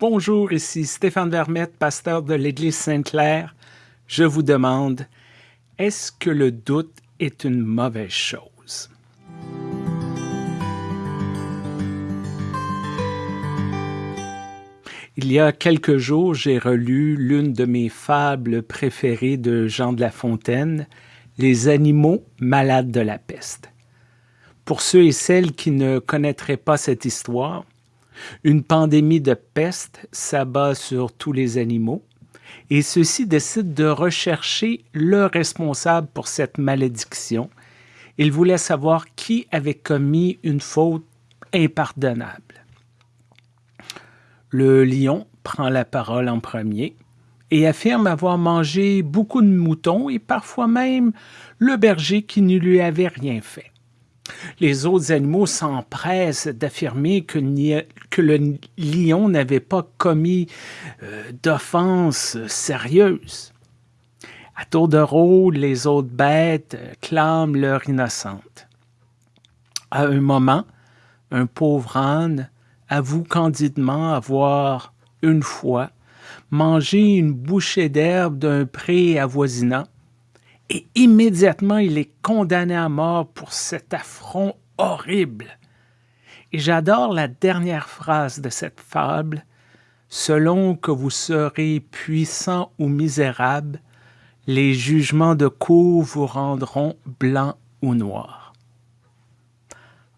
Bonjour, ici Stéphane Vermette, pasteur de l'Église Sainte-Claire. Je vous demande, est-ce que le doute est une mauvaise chose? Il y a quelques jours, j'ai relu l'une de mes fables préférées de Jean de La Fontaine, Les animaux malades de la peste. Pour ceux et celles qui ne connaîtraient pas cette histoire, une pandémie de peste s'abat sur tous les animaux et ceux-ci décident de rechercher le responsable pour cette malédiction. Ils voulaient savoir qui avait commis une faute impardonnable. Le lion prend la parole en premier et affirme avoir mangé beaucoup de moutons et parfois même le berger qui ne lui avait rien fait. Les autres animaux s'empressent d'affirmer que, le lion n'avait pas commis euh, d'offense sérieuse. À tour de rôle, les autres bêtes clament leur innocente. À un moment, un pauvre âne avoue candidement avoir, une fois, mangé une bouchée d'herbe d'un pré avoisinant et immédiatement il est condamné à mort pour cet affront horrible. Et j'adore la dernière phrase de cette fable, Selon que vous serez puissant ou misérable, les jugements de cour vous rendront blanc ou noir.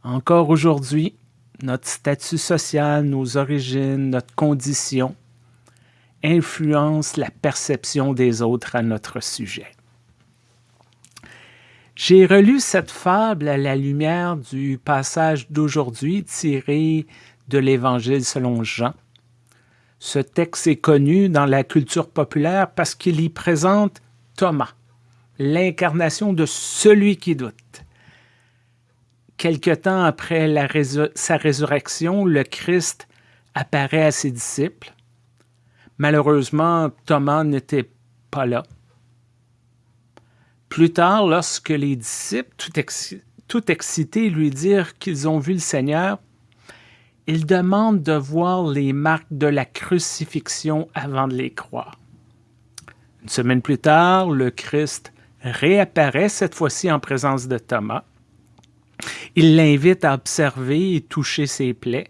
Encore aujourd'hui, notre statut social, nos origines, notre condition influencent la perception des autres à notre sujet. J'ai relu cette fable à la lumière du passage d'aujourd'hui tiré de l'Évangile selon Jean. Ce texte est connu dans la culture populaire parce qu'il y présente Thomas, l'incarnation de celui qui doute. Quelque temps après sa résurrection, le Christ apparaît à ses disciples. Malheureusement, Thomas n'était pas là. Plus tard, lorsque les disciples, tout, excités, lui dirent qu'ils ont vu le Seigneur, il demande de voir les marques de la crucifixion avant de les croire. Une semaine plus tard, le Christ réapparaît, cette fois-ci en présence de Thomas. Il l'invite à observer et toucher ses plaies.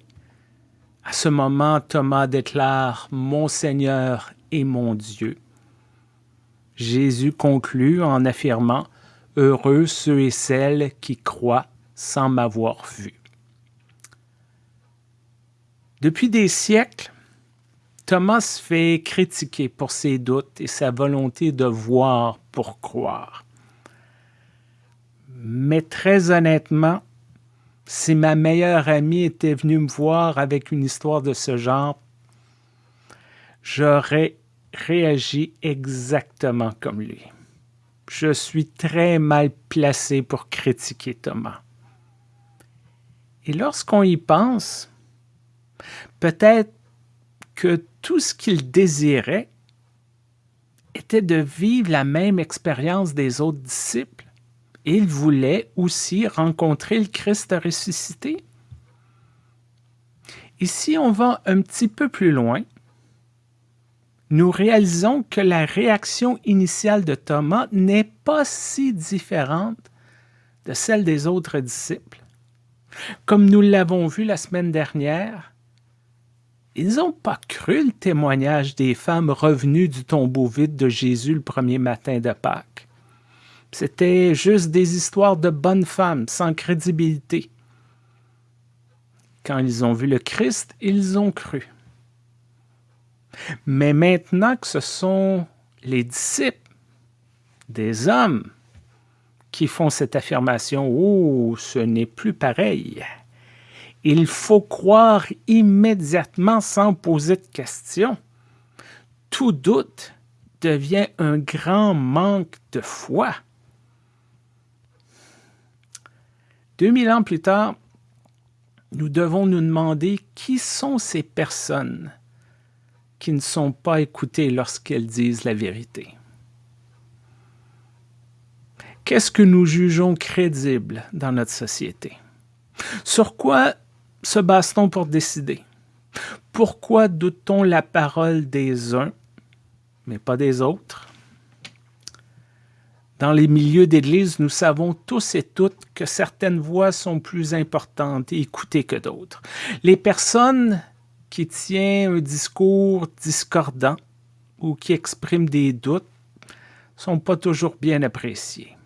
À ce moment, Thomas déclare « Mon Seigneur et mon Dieu ». Jésus conclut en affirmant « Heureux ceux et celles qui croient sans m'avoir vu ». Depuis des siècles, Thomas se fait critiquer pour ses doutes et sa volonté de voir pour croire. Mais très honnêtement, si ma meilleure amie était venue me voir avec une histoire de ce genre, j'aurais réagit exactement comme lui. Je suis très mal placé pour critiquer Thomas. Et lorsqu'on y pense, peut-être que tout ce qu'il désirait était de vivre la même expérience des autres disciples. Il voulait aussi rencontrer le Christ ressuscité. Ici, on va un petit peu plus loin nous réalisons que la réaction initiale de Thomas n'est pas si différente de celle des autres disciples. Comme nous l'avons vu la semaine dernière, ils n'ont pas cru le témoignage des femmes revenues du tombeau vide de Jésus le premier matin de Pâques. C'était juste des histoires de bonnes femmes sans crédibilité. Quand ils ont vu le Christ, ils ont cru. Mais maintenant que ce sont les disciples des hommes qui font cette affirmation, oh, ce n'est plus pareil. Il faut croire immédiatement sans poser de questions. Tout doute devient un grand manque de foi. 2000 ans plus tard, nous devons nous demander qui sont ces personnes qui ne sont pas écoutées lorsqu'elles disent la vérité. Qu'est-ce que nous jugeons crédible dans notre société? Sur quoi se base-t-on pour décider? Pourquoi doute-t-on la parole des uns, mais pas des autres? Dans les milieux d'Église, nous savons tous et toutes que certaines voix sont plus importantes et écoutées que d'autres. Les personnes qui tiennent un discours discordant ou qui expriment des doutes sont pas toujours bien appréciées.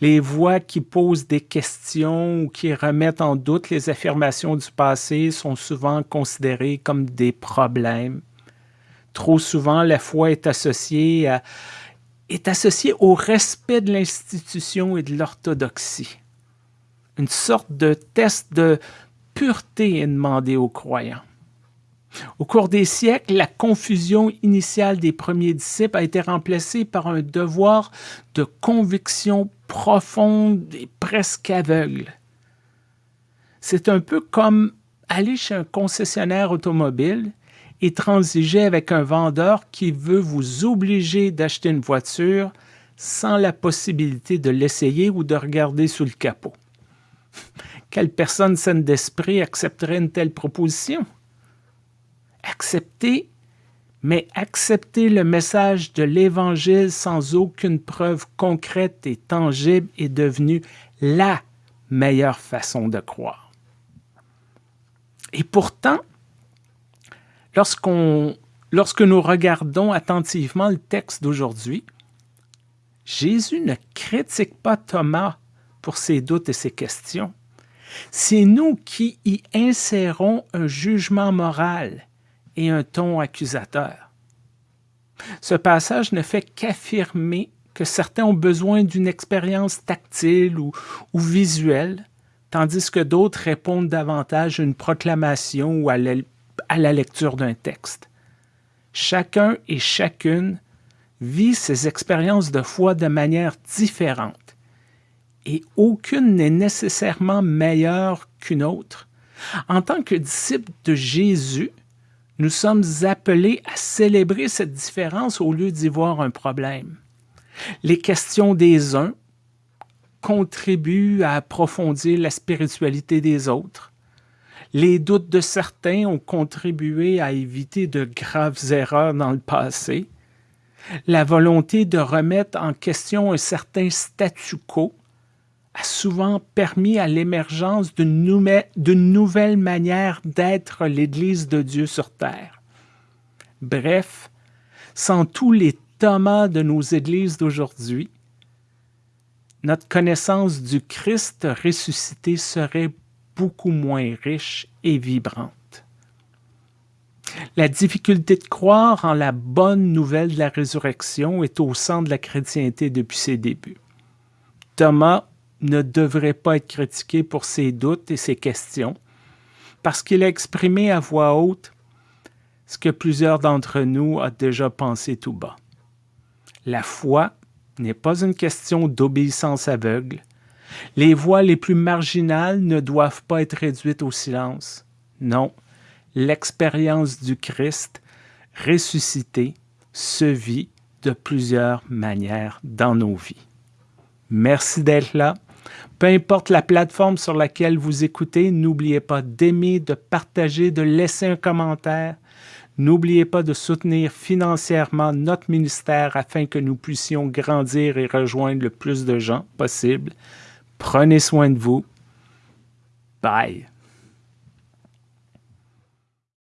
Les voix qui posent des questions ou qui remettent en doute les affirmations du passé sont souvent considérées comme des problèmes. Trop souvent, la foi est associée, est associée au respect de l'institution et de l'orthodoxie. Une sorte de test de pureté est demandé aux croyants. Au cours des siècles, la confusion initiale des premiers disciples a été remplacée par un devoir de conviction profonde et presque aveugle. C'est un peu comme aller chez un concessionnaire automobile et transiger avec un vendeur qui veut vous obliger d'acheter une voiture sans la possibilité de l'essayer ou de regarder sous le capot. Quelle personne saine d'esprit accepterait une telle proposition? Accepter, mais accepter le message de l'Évangile sans aucune preuve concrète et tangible est devenu la meilleure façon de croire. Et pourtant, lorsque nous regardons attentivement le texte d'aujourd'hui, Jésus ne critique pas Thomas pour ses doutes et ses questions. C'est nous qui y insérons un jugement moral et un ton accusateur. Ce passage ne fait qu'affirmer que certains ont besoin d'une expérience tactile ou, visuelle, tandis que d'autres répondent davantage à une proclamation ou à la lecture d'un texte. Chacun et chacune vit ses expériences de foi de manière différente, et aucune n'est nécessairement meilleure qu'une autre. En tant que disciple de Jésus, nous sommes appelés à célébrer cette différence au lieu d'y voir un problème. Les questions des uns contribuent à approfondir la spiritualité des autres. Les doutes de certains ont contribué à éviter de graves erreurs dans le passé. La volonté de remettre en question un certain statu quo a souvent permis à l'émergence d'une nouvelle manière d'être l'Église de Dieu sur terre. Bref, sans tous les Thomas de nos églises d'aujourd'hui, notre connaissance du Christ ressuscité serait beaucoup moins riche et vibrante. La difficulté de croire en la bonne nouvelle de la résurrection est au centre de la chrétienté depuis ses débuts. Thomas ne devrait pas être critiqué pour ses doutes et ses questions, parce qu'il a exprimé à voix haute ce que plusieurs d'entre nous ont déjà pensé tout bas. La foi n'est pas une question d'obéissance aveugle. Les voix les plus marginales ne doivent pas être réduites au silence. Non, l'expérience du Christ ressuscité se vit de plusieurs manières dans nos vies. Merci d'être là. Peu importe la plateforme sur laquelle vous écoutez, n'oubliez pas d'aimer, de partager, de laisser un commentaire. N'oubliez pas de soutenir financièrement notre ministère afin que nous puissions grandir et rejoindre le plus de gens possible. Prenez soin de vous. Bye.